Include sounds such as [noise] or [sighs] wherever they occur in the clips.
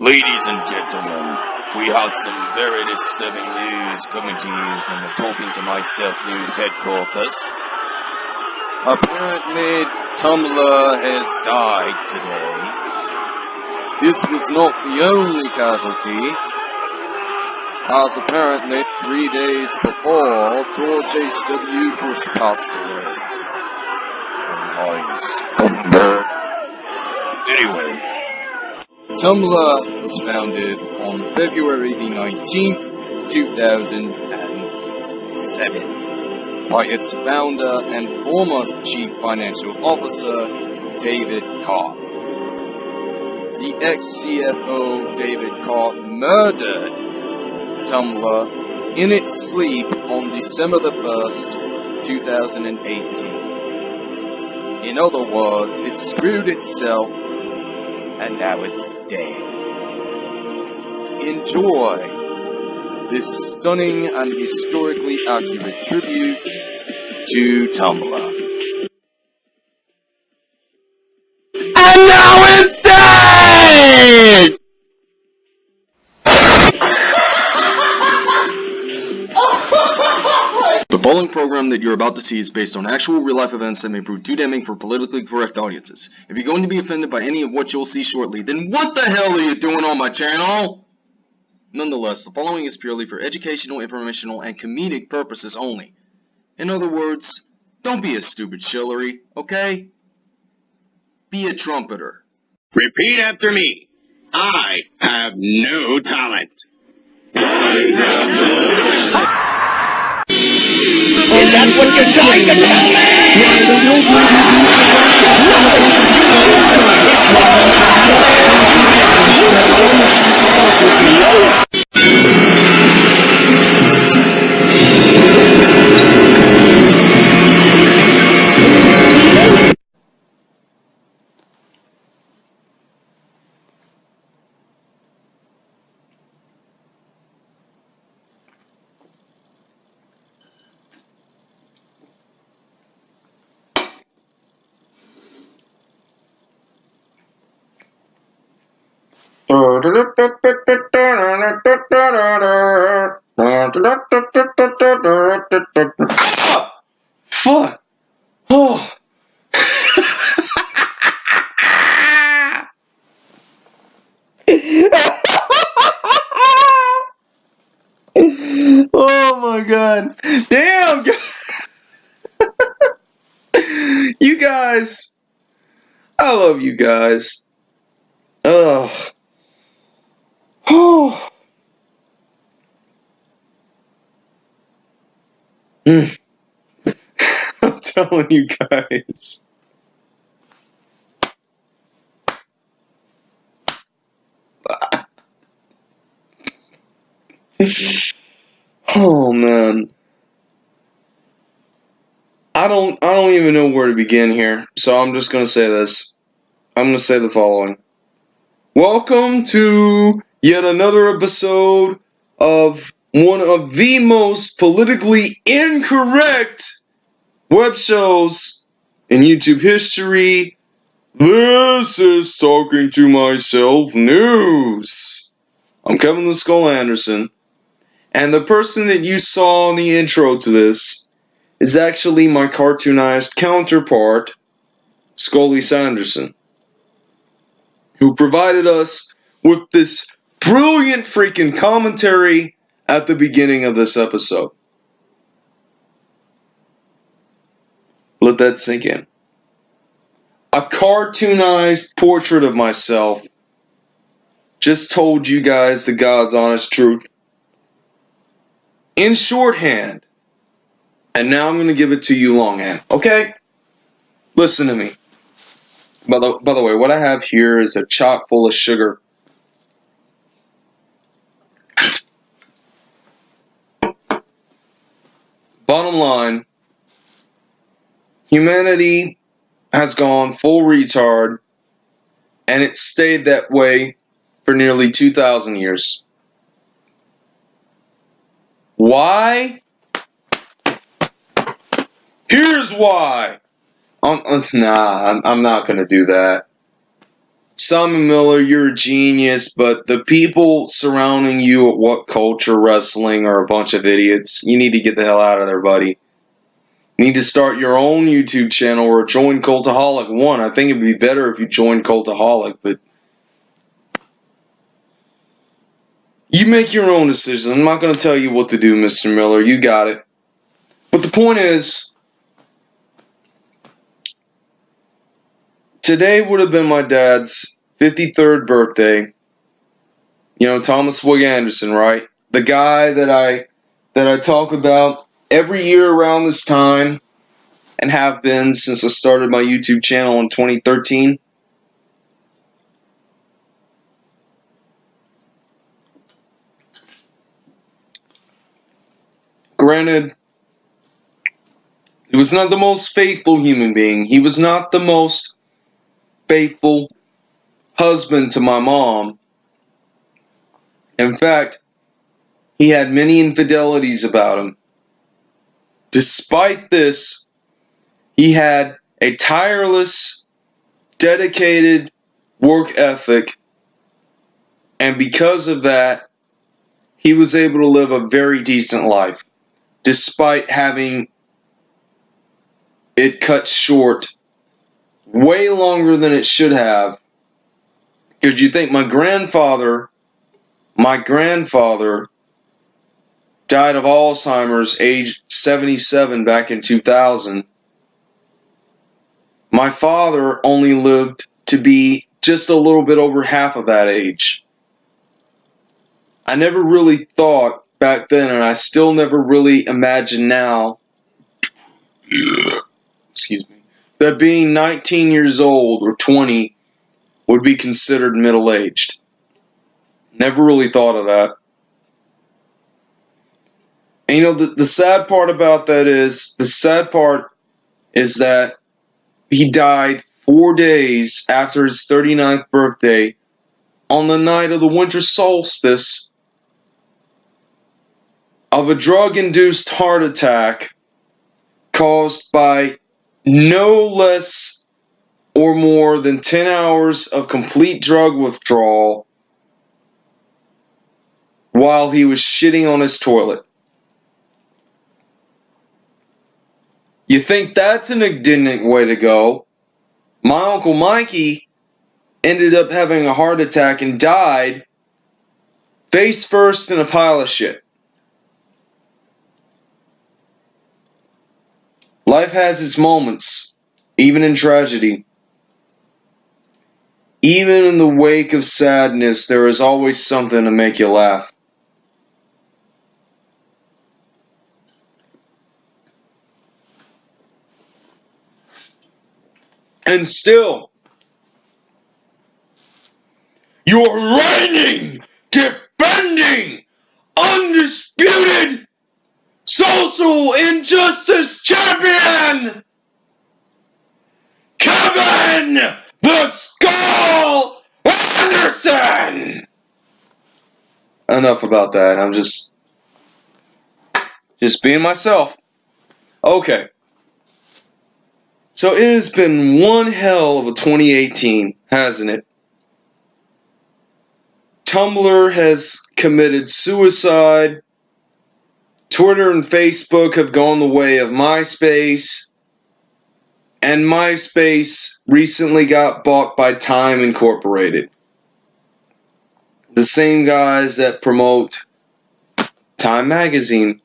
Ladies and gentlemen, we have some very disturbing news coming to you from the Talking to Myself News headquarters. Apparently, Tumblr has died today. This was not the only casualty, as apparently three days before, George H.W. Bush passed away. Nice. Anyway, Tumblr was founded on February the 19th, 2007 by its founder and former chief financial officer, David Karp. The ex-CFO David Karp murdered Tumblr in its sleep on December the 1st, 2018. In other words, it screwed itself and now it's dead. Enjoy this stunning and historically accurate tribute to Tumblr. That you're about to see is based on actual real-life events that may prove too damning for politically correct audiences. If you're going to be offended by any of what you'll see shortly, then what the hell are you doing on my channel? Nonetheless, the following is purely for educational, informational, and comedic purposes only. In other words, don't be a stupid shillery, okay? Be a trumpeter. Repeat after me. I have no talent. Is that what you're trying to tell me? Fuck! [laughs] Oh! oh my god. Damn! [laughs] you guys. I love you guys. Ugh. Oh. [sighs] [laughs] I'm telling you guys. [sighs] oh man. I don't I don't even know where to begin here. So I'm just going to say this. I'm going to say the following. Welcome to yet another episode of one of the most politically incorrect web shows in YouTube history. This is Talking to Myself News. I'm Kevin the Skull Anderson, and the person that you saw in the intro to this is actually my cartoonized counterpart, Scully Sanderson, who provided us with this brilliant freaking commentary at the beginning of this episode. Let that sink in. A cartoonized portrait of myself just told you guys the God's honest truth in shorthand. And now I'm going to give it to you longhand. Okay? Listen to me. By the, by the way, what I have here is a chock full of sugar. Bottom line, humanity has gone full retard, and it stayed that way for nearly 2,000 years. Why? Here's why. Um, nah, I'm, I'm not gonna do that. Simon Miller, you're a genius, but the people surrounding you at What Culture Wrestling are a bunch of idiots. You need to get the hell out of there, buddy. You need to start your own YouTube channel or join Cultaholic One. I think it'd be better if you joined Cultaholic, but you make your own decisions. I'm not going to tell you what to do, Mr. Miller. You got it. But the point is, today would have been my dad's 53rd birthday. You know, Thomas Wig Anderson, right? The guy that I that I talk about every year around this time and have been since I started my YouTube channel in 2013. Granted, he was not the most faithful human being. He was not the most faithful husband to my mom. In fact, he had many infidelities about him. Despite this, he had a tireless, dedicated work ethic, and because of that, he was able to live a very decent life, despite having it cut short way longer than it should have. Because you think my grandfather, my grandfather died of Alzheimer's age 77 back in 2000. My father only lived to be just a little bit over half of that age. I never really thought back then, and I still never really imagine now, [coughs] excuse me, that being 19 years old or 20 would be considered middle aged. Never really thought of that. And you know, the, the sad part about that is the sad part is that he died four days after his 39th birthday on the night of the winter solstice of a drug induced heart attack caused by no less or more than 10 hours of complete drug withdrawal while he was shitting on his toilet. You think that's an indignant way to go? My Uncle Mikey ended up having a heart attack and died face first in a pile of shit. Life has its moments, even in tragedy. Even in the wake of sadness, there is always something to make you laugh. And still, you're reigning, defending, undisputed social injustice champion, Kevin the Skull Anderson. Enough about that. I'm just, just being myself. Okay. So it has been one hell of a 2018, hasn't it? Tumblr has committed suicide. Twitter and Facebook have gone the way of MySpace. And MySpace recently got bought by Time Incorporated. The same guys that promote Time Magazine.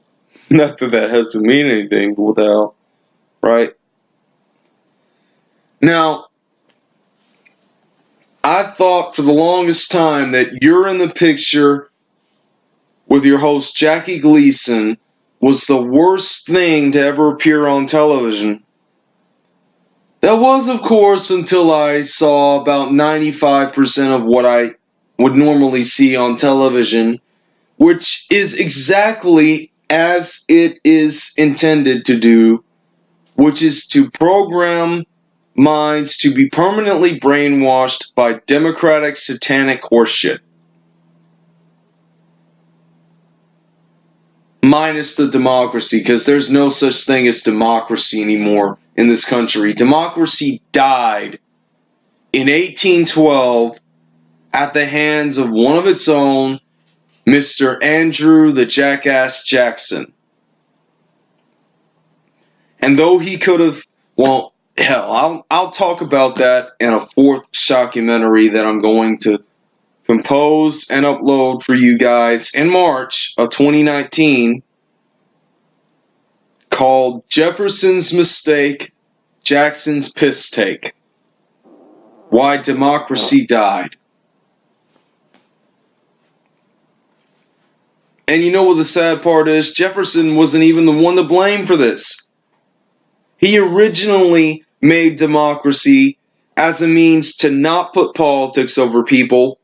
[laughs] Not that that has to mean anything, but what the hell, right? Now, I thought for the longest time that you're in the picture with your host Jackie Gleason was the worst thing to ever appear on television. That was, of course, until I saw about 95% of what I would normally see on television, which is exactly as it is intended to do, which is to program minds to be permanently brainwashed by democratic satanic horseshit. Minus the democracy, because there's no such thing as democracy anymore in this country. Democracy died in 1812 at the hands of one of its own, Mr. Andrew the Jackass Jackson. And though he could have, well, hell, I'll, I'll talk about that in a fourth shockumentary that I'm going to compose and upload for you guys in March of 2019 called Jefferson's Mistake, Jackson's Piss Take. Why Democracy Died. And you know what the sad part is? Jefferson wasn't even the one to blame for this. He originally made democracy as a means to not put politics over people.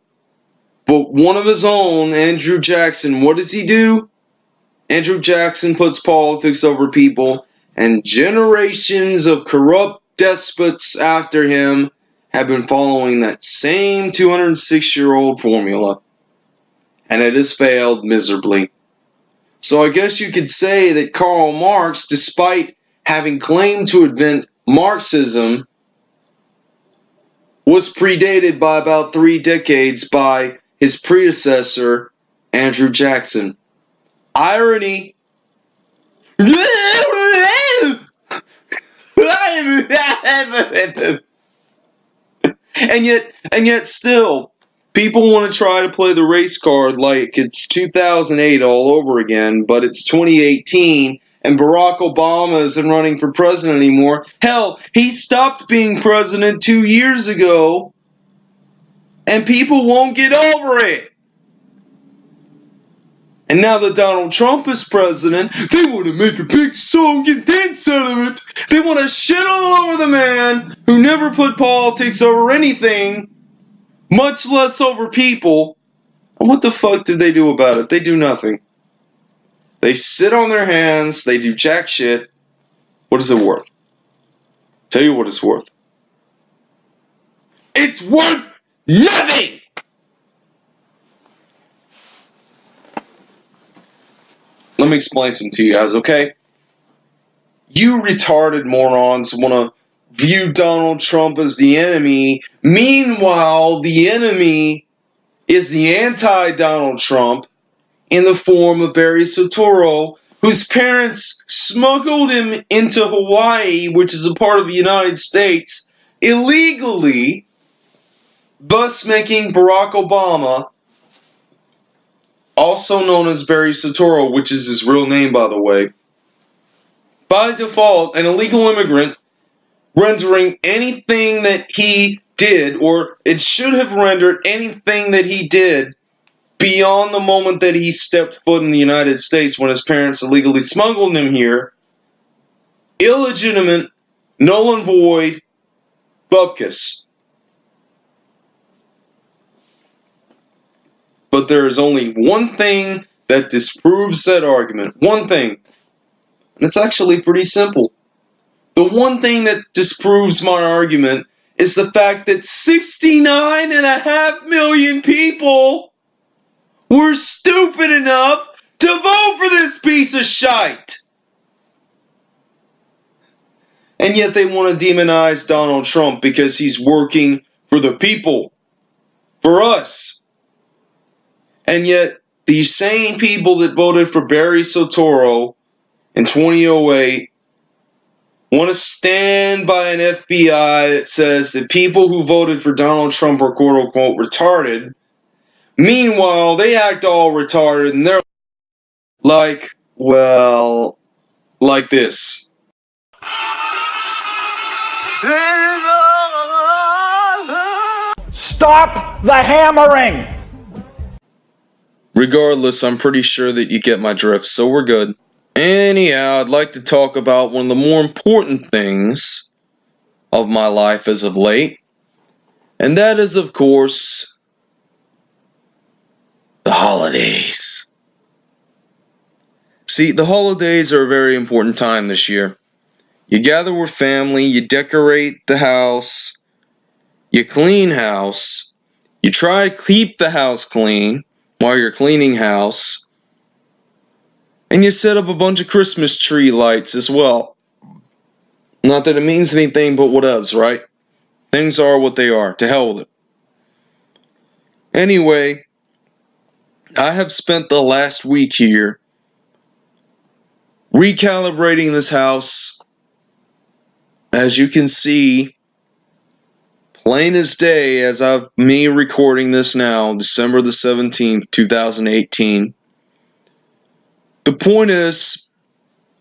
But one of his own, Andrew Jackson, what does he do? Andrew Jackson puts politics over people, and generations of corrupt despots after him have been following that same 206 year old formula. And it has failed miserably. So I guess you could say that Karl Marx, despite having claimed to invent Marxism, was predated by about three decades by his predecessor, Andrew Jackson. Irony. and yet, and yet, still, people want to try to play the race card like it's 2008 all over again, but it's 2018 and Barack Obama isn't running for president anymore. Hell, he stopped being president two years ago, and people won't get over it. And now that Donald Trump is president, they want to make a big song and dance out of it. They want to shit all over the man who never put politics over anything, much less over people. And what the fuck did they do about it? They do nothing. They sit on their hands, they do jack shit. What is it worth? Tell you what it's worth. It's worth nothing! Let me explain some to you guys, okay? You retarded morons want to view Donald Trump as the enemy. Meanwhile, the enemy is the anti Donald Trump in the form of Barry Soetoro, whose parents smuggled him into Hawaii, which is a part of the United States, illegally, thus making Barack Obama, also known as Barry Soetoro, which is his real name, by the way, by default, an illegal immigrant, rendering anything that he did, or it should have rendered anything that he did beyond the moment that he stepped foot in the United States when his parents illegally smuggled him here, illegitimate, null and void, bupkis. But there is only one thing that disproves that argument. One thing. And it's actually pretty simple. The one thing that disproves my argument is the fact that 69 and a half million people were stupid enough to vote for this piece of shite. And yet they want to demonize Donald Trump because he's working for the people, for us. And yet these same people that voted for Barry Soetoro in 2008 want to stand by an FBI that says that people who voted for Donald Trump are quote unquote retarded Meanwhile, they act all retarded and they're like, well, like this. Stop the hammering! Regardless, I'm pretty sure that you get my drift, so we're good. Anyhow, I'd like to talk about one of the more important things of my life as of late, and that is, of course, the holidays. See, the holidays are a very important time this year. You gather with family, you decorate the house, you clean house, you try to keep the house clean while you're cleaning house, and you set up a bunch of Christmas tree lights as well. Not that it means anything but what else, right? Things are what they are. To hell with it. Anyway, I have spent the last week here recalibrating this house. As you can see, plain as day as of me recording this now, December the 17th, 2018. The point is,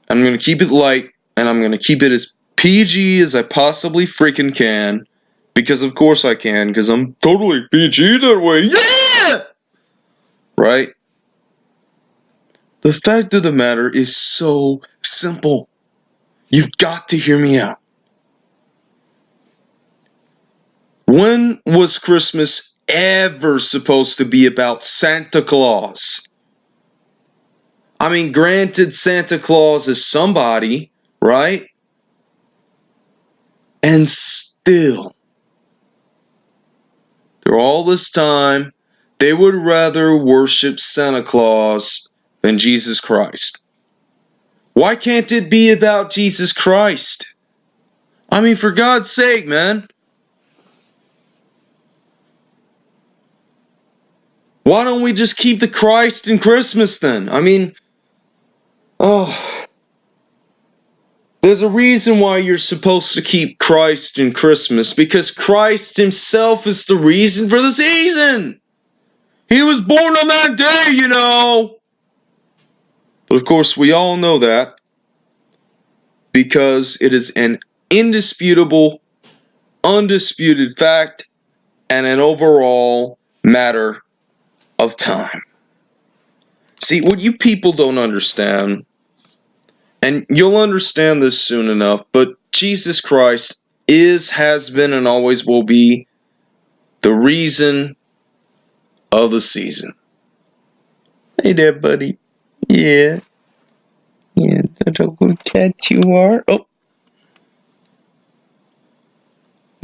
I'm going to keep it light and I'm going to keep it as PG as I possibly freaking can. Because of course I can, because I'm totally PG that way. Yeah! Right? The fact of the matter is so simple. You've got to hear me out. When was Christmas ever supposed to be about Santa Claus? I mean, granted, Santa Claus is somebody, right? And still, through all this time, they would rather worship Santa Claus than Jesus Christ. Why can't it be about Jesus Christ? I mean, for God's sake, man. Why don't we just keep the Christ in Christmas then? I mean, oh. There's a reason why you're supposed to keep Christ in Christmas because Christ Himself is the reason for the season. He was born on that day, you know. But of course, we all know that because it is an indisputable, undisputed fact and an overall matter of time. See, what you people don't understand, and you'll understand this soon enough, but Jesus Christ is, has been, and always will be the reason of the season. Hey there, buddy. Yeah. Yeah, that's a good cat you are. Oh.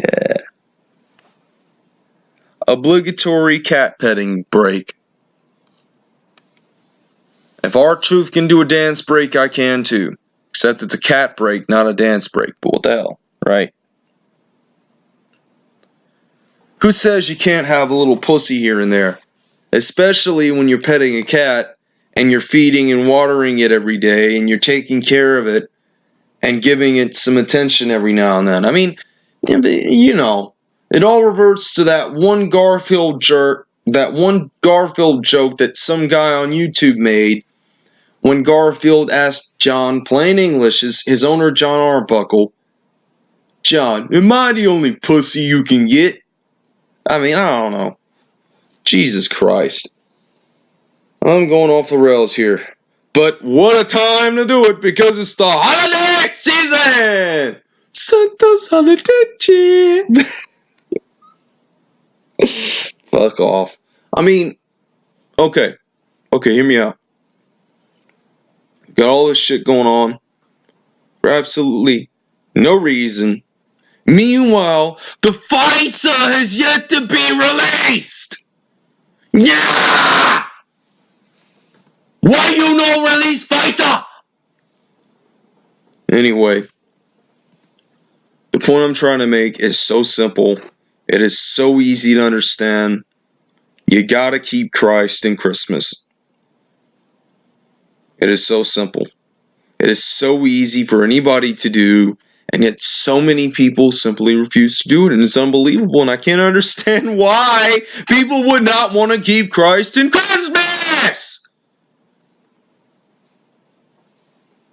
Yeah. Obligatory cat petting break. If our truth can do a dance break, I can too. Except it's a cat break, not a dance break. But what the hell, right? Who says you can't have a little pussy here and there? Especially when you're petting a cat and you're feeding and watering it every day and you're taking care of it and giving it some attention every now and then. I mean, you know, it all reverts to that one Garfield jerk, that one Garfield joke that some guy on YouTube made when Garfield asked Jon, plain English, his, his owner Jon Arbuckle, Jon, am I the only pussy you can get? I mean, I don't know. Jesus Christ. I'm going off the rails here. But what a time to do it because it's the holiday season! Santa's holiday [laughs] [laughs] Fuck off. I mean, okay. Okay, hear me out. Got all this shit going on for absolutely no reason. Meanwhile, the FISA has yet to be released! Yeah! Why you no release FISA? Anyway, the point I'm trying to make is so simple. It is so easy to understand. You gotta keep Christ in Christmas. It is so simple. It is so easy for anybody to do, and yet so many people simply refuse to do it, and it's unbelievable. And I can't [laughs] understand why people would not want to keep Christ in Christmas.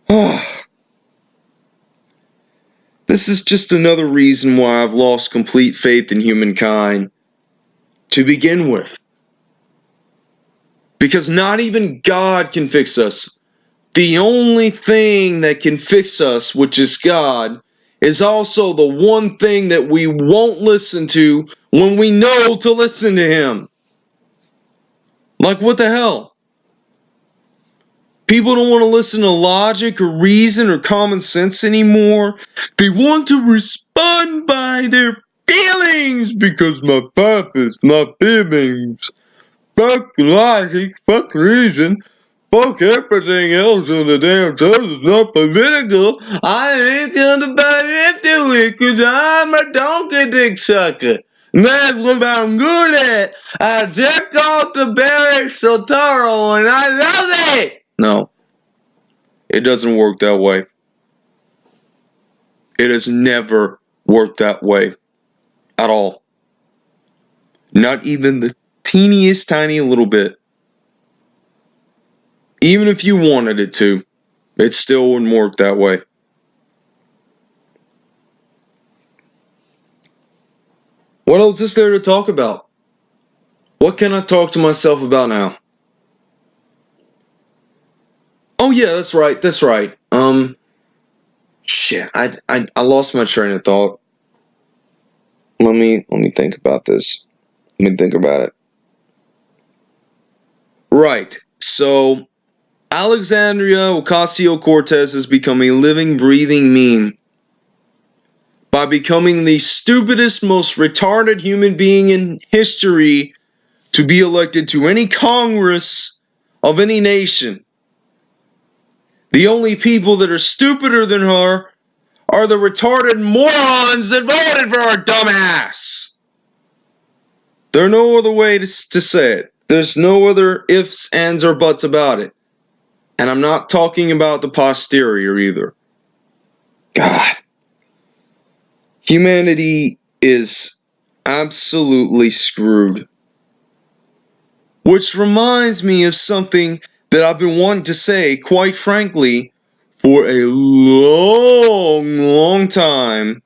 [sighs] [sighs] this is just another reason why I've lost complete faith in humankind to begin with. Because not even God can fix us. The only thing that can fix us, which is God, is also the one thing that we won't listen to when we know to listen to Him. Like, what the hell? People don't want to listen to logic or reason or common sense anymore. They want to respond by their feelings because my purpose, my feelings. Fuck logic, fuck reason, fuck everything else in the damn church. It's not political. I ain't gonna buy into it because I'm a donkey dick sucker. That's what I'm good at. I checked off the Barry Soetoro and I love it. No. It doesn't work that way. It has never worked that way. At all. Not even the teeniest tiny little bit. Even if you wanted it to, it still wouldn't work that way. What else is there to talk about? What can I talk to myself about now? Oh yeah, that's right. That's right. Um shit, I I I lost my train of thought. Let me let me think about this. Let me think about it. Right. So Alexandria Ocasio Cortez has become a living, breathing meme by becoming the stupidest, most retarded human being in history to be elected to any Congress of any nation. The only people that are stupider than her are the retarded morons that voted for her dumbass. There's no other way to, to say it. There's no other ifs, ands, or buts about it. And I'm not talking about the posterior either. God. Humanity is absolutely screwed. Which reminds me of something that I've been wanting to say, quite frankly, for a long, long time.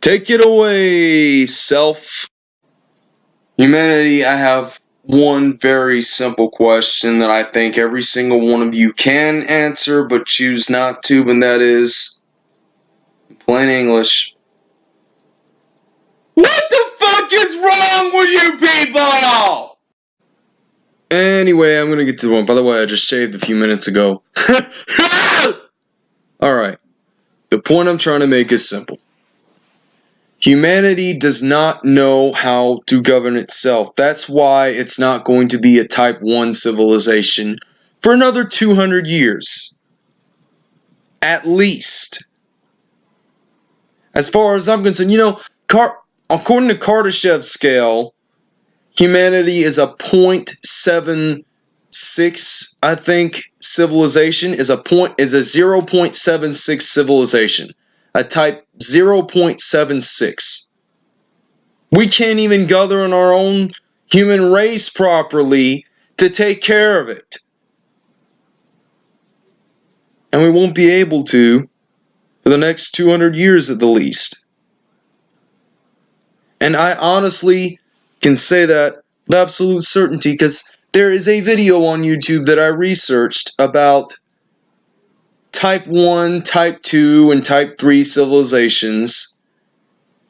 Take it away, self. Humanity, I have one very simple question that I think every single one of you can answer but choose not to, and that is in plain English. What the fuck is wrong with you people? Anyway, I'm gonna get to the one. By the way, I just shaved a few minutes ago. [laughs] Alright. The point I'm trying to make is simple. Humanity does not know how to govern itself. That's why it's not going to be a type 1 civilization for another 200 years. At least. As far as I'm concerned, you know, Car- according to Kardashev's scale, humanity is a 0.76, I think, civilization is a point is a 0.76 civilization a type 0.76. We can't even govern our own human race properly to take care of it. And we won't be able to for the next 200 years at the least. And I honestly can say that with absolute certainty because there is a video on YouTube that I researched about type 1, type 2, and type 3 civilizations,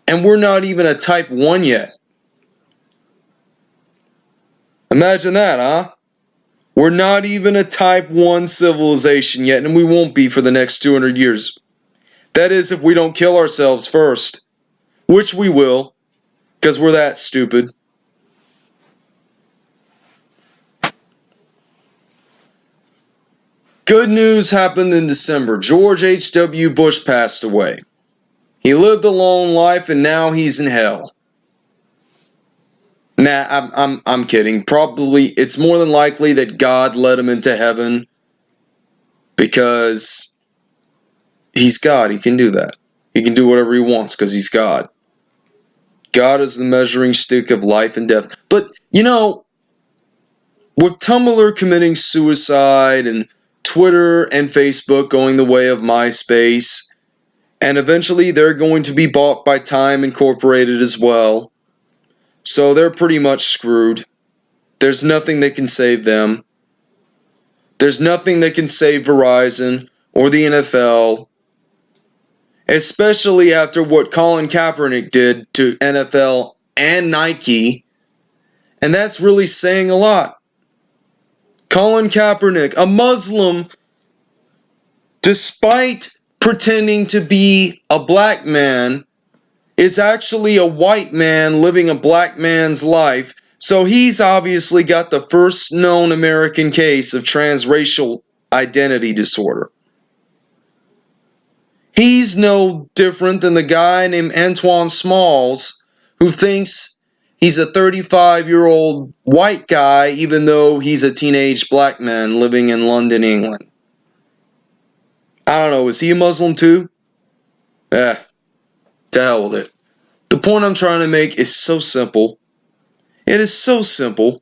and we're not even a type 1 yet. Imagine that, huh? We're not even a type 1 civilization yet, and we won't be for the next 200 years. That is, if we don't kill ourselves first, which we will, because we're that stupid. Good news happened in December. George H.W. Bush passed away. He lived a long life and now he's in hell. Nah, I'm, I'm, I'm kidding. Probably, it's more than likely that God led him into heaven because he's God. He can do that. He can do whatever he wants because he's God. God is the measuring stick of life and death. But, you know, with Tumblr committing suicide and Twitter and Facebook going the way of MySpace, and eventually they're going to be bought by Time Incorporated as well. So they're pretty much screwed. There's nothing that can save them. There's nothing that can save Verizon or the NFL, especially after what Colin Kaepernick did to NFL and Nike. And that's really saying a lot. Colin Kaepernick, a Muslim, despite pretending to be a black man, is actually a white man living a black man's life So he's obviously got the first known American case of transracial identity disorder. He's no different than the guy named Antoine Smalls who thinks he's a 35 year old white guy even though he's a teenage black man living in London, England. I don't know, is he a Muslim too? Eh, to hell with it. The point I'm trying to make is so simple. It is so simple.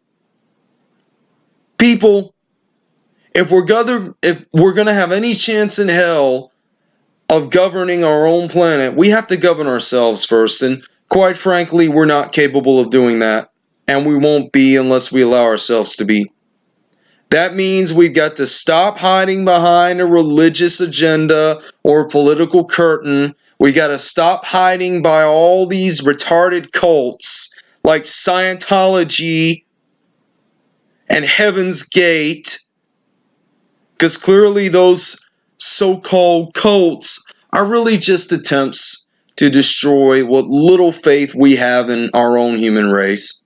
People, if we're gonna if we're gonna have any chance in hell of governing our own planet, we have to govern ourselves first. And quite frankly, we're not capable of doing that. And we won't be unless we allow ourselves to be. That means we've got to stop hiding behind a religious agenda or a political curtain. We got to stop hiding by all these retarded cults like Scientology and Heaven's Gate. Because clearly, those so called cults are really just attempts to destroy what little faith we have in our own human race.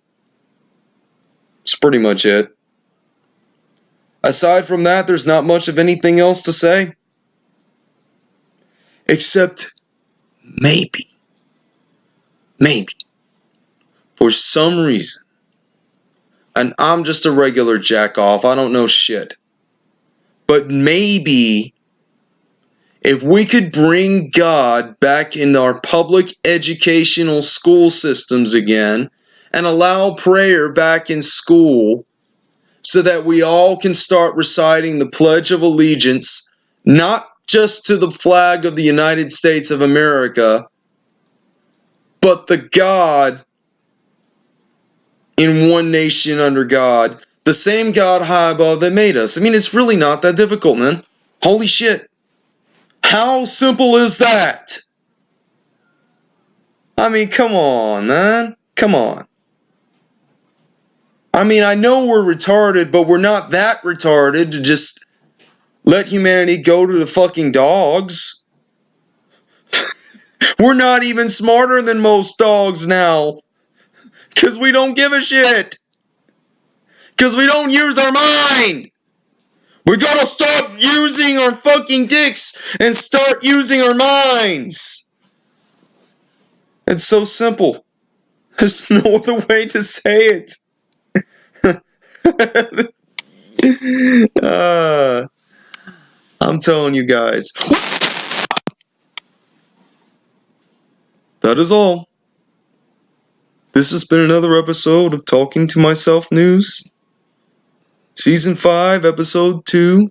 That's pretty much it. Aside from that, there's not much of anything else to say. Except maybe, maybe, for some reason, and I'm just a regular jack off, I don't know shit. But maybe if we could bring God back in our public educational school systems again and allow prayer back in school so that we all can start reciting the Pledge of Allegiance, not just to the flag of the United States of America, but the God in one nation under God, the same God high above that made us. I mean, it's really not that difficult, man. Holy shit. How simple is that? I mean, come on, man. Come on. I mean, I know we're retarded, but we're not that retarded to just let humanity go to the fucking dogs. [laughs] we're not even smarter than most dogs now. Because we don't give a shit. Because we don't use our mind. We gotta stop using our fucking dicks and start using our minds. It's so simple. There's no other way to say it. [laughs] uh, I'm telling you guys. That is all. This has been another episode of Talking to Myself News. Season 5, Episode 2.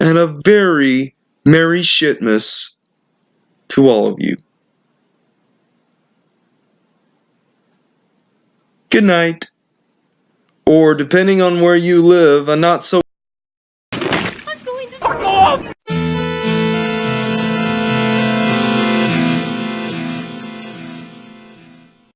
And a very Merry Shitmas to all of you. Good night. Or, depending on where you live, a not so